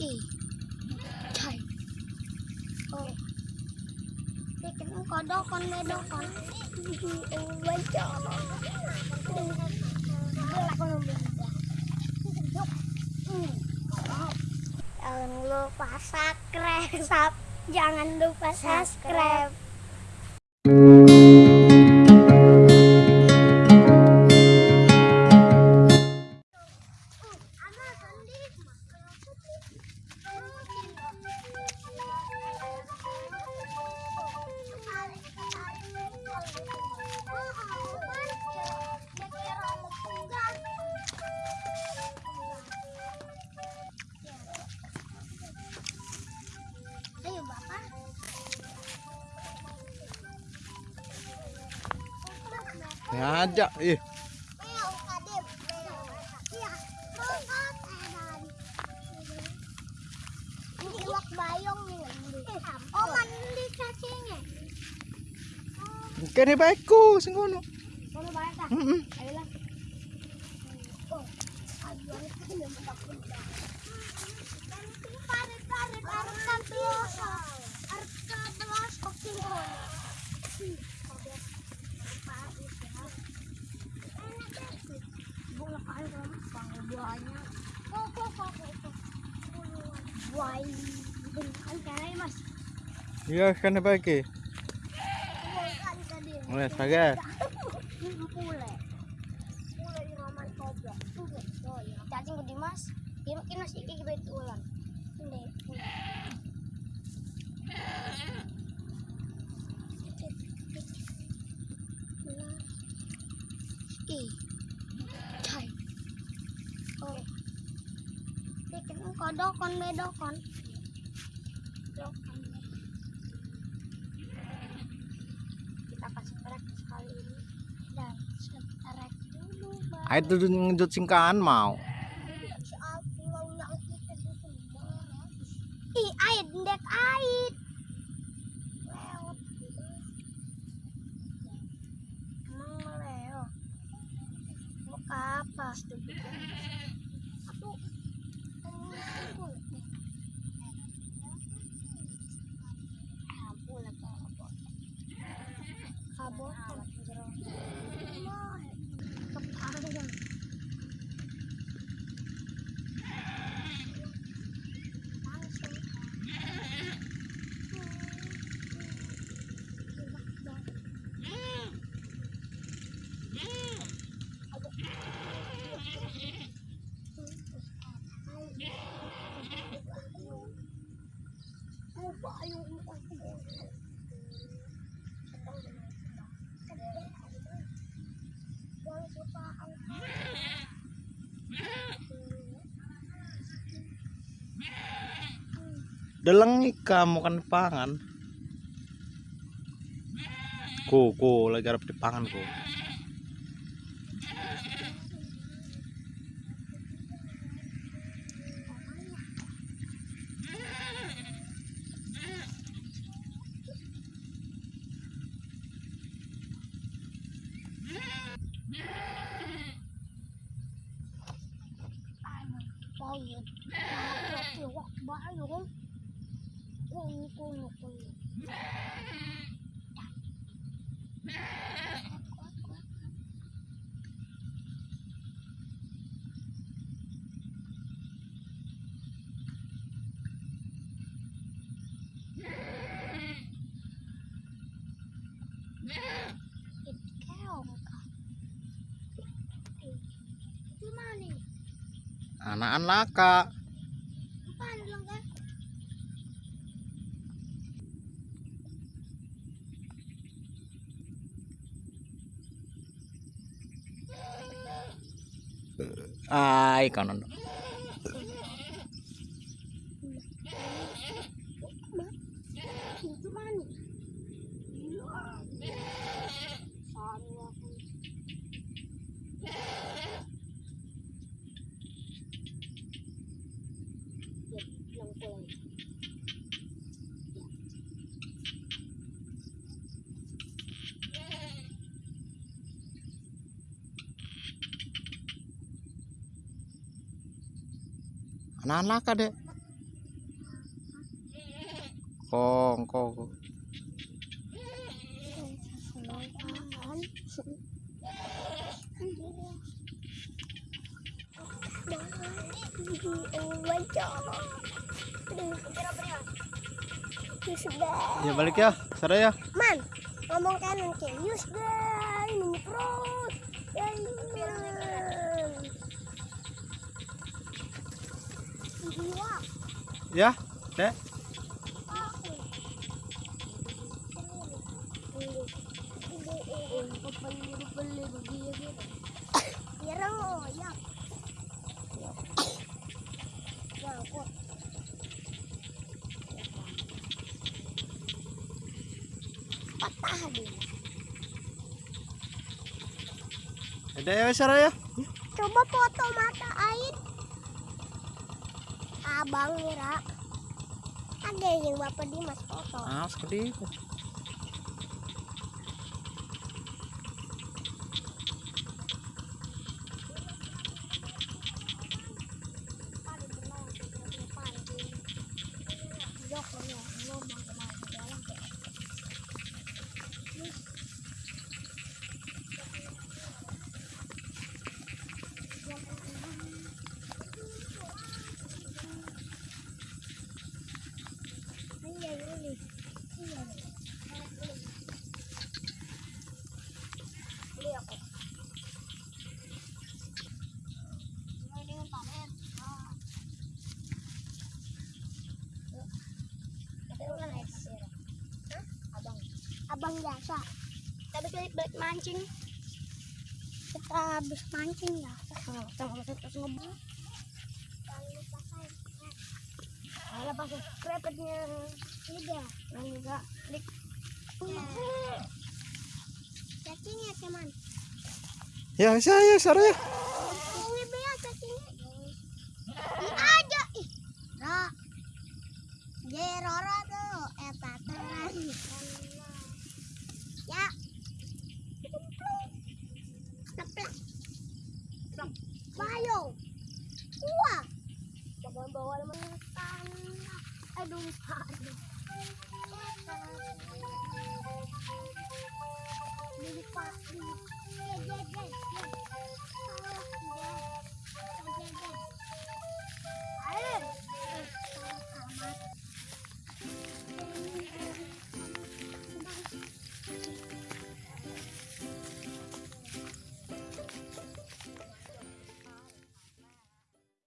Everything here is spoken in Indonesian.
Ih. Cai. Oh. Bikin kodokon medokon. Baca. Jangan lupa subscribe. Jangan lupa subscribe. Ngajak ih. Kene baikku sing ngono. Kono bae ta? Heeh. Ayo lah. Oh, yang aman kobra. Pule. Oh ya. Cacing gede mas. Kira kira sih kayak gitu ulang. Ini. Ih. Cai. Oh. Bikin kodokon medokon. Dokon. Kita kasih praktis kali ini dan setrek dulu Bang. Tuh ngejut singkaan mau. Ih, ait ndek ait. Deleng kamu kan pangan. Ku ku lagi arep dipangan ku. bao nhiêu thì quạt Anakan laka. Apaan bilang kan? Ai kanan. Itu mana? Sama aku. Ya, bilang pulang. Anakan laka dek. Kong, kong. Ya balik ya, Sarah ya. Man, ngomong kanan ke. Yus deh, ini perut. Ya. Ya. Nyerang oh ya. Ya Ada ya Sarah ya. Coba foto mata air. Abang Mira. Ada yang Bapak Dimas foto. Ah, sekali. Abang biasa. Tapi balik balik mancing. Kita habis mancing ya. Kita terus ngebul. Ada pas krepetnya ini dia. Yang juga klik. Cacingnya teman. Ya, saya Sarah ya. Ini bawa mo Aduh, tanah. Ay, doon